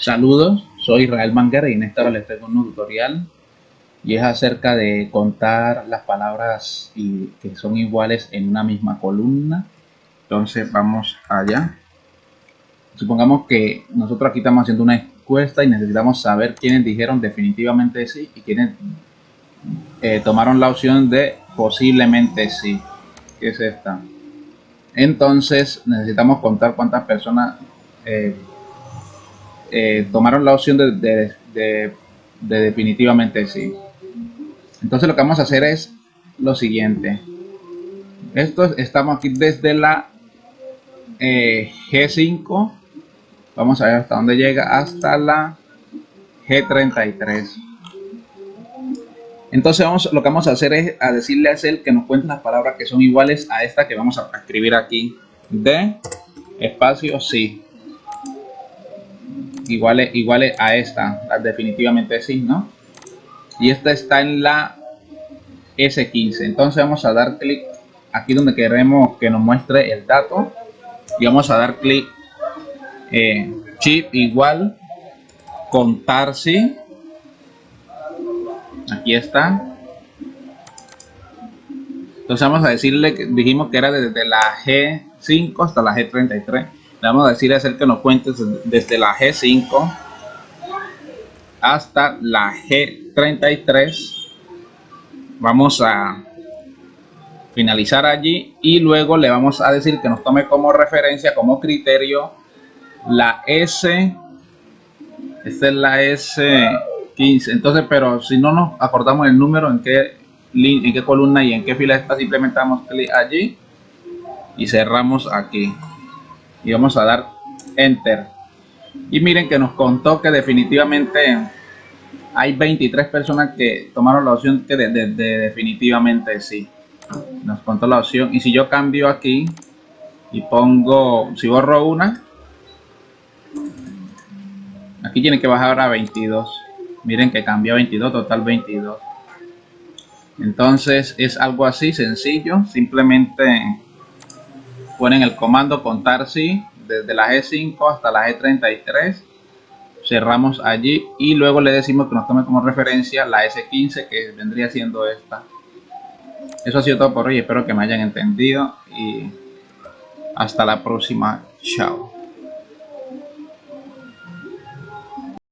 Saludos, soy Israel Manguera y en esta hora les traigo un tutorial y es acerca de contar las palabras y que son iguales en una misma columna. Entonces vamos allá. Supongamos que nosotros aquí estamos haciendo una encuesta y necesitamos saber quiénes dijeron definitivamente sí y quiénes eh, tomaron la opción de posiblemente sí. que es esta? Entonces necesitamos contar cuántas personas eh, eh, tomaron la opción de, definitivamente sí. Entonces lo que vamos a hacer es lo siguiente. Esto estamos aquí desde la eh, G5. Vamos a ver hasta dónde llega. Hasta la G33. Entonces vamos, lo que vamos a hacer es a decirle a él que nos cuente las palabras que son iguales a esta que vamos a escribir aquí. De espacio sí iguales, iguales a esta, definitivamente sí, ¿no? Y esta está en la S15. Entonces vamos a dar clic aquí donde queremos que nos muestre el dato. Y vamos a dar clic eh, chip igual contar sí. Aquí está. Entonces vamos a decirle que dijimos que era desde la G5 hasta la G33 le vamos a decir hacer que nos cuente desde la G5 hasta la G33 vamos a finalizar allí y luego le vamos a decir que nos tome como referencia como criterio la S. Esta es la S15 entonces pero si no nos acordamos el número en qué en qué columna y en qué fila está simplemente damos clic allí y cerramos aquí y vamos a dar enter. Y miren que nos contó que definitivamente hay 23 personas que tomaron la opción que de, definitivamente sí. Nos contó la opción. Y si yo cambio aquí y pongo si borro una aquí tiene que bajar a 22 miren que cambió a 22 total 22 entonces es algo así sencillo. Simplemente ponen el comando contar sí desde la G5 hasta la G33 cerramos allí y luego le decimos que nos tome como referencia la S15 que vendría siendo esta. Eso ha sido todo por hoy espero que me hayan entendido y hasta la próxima. Chao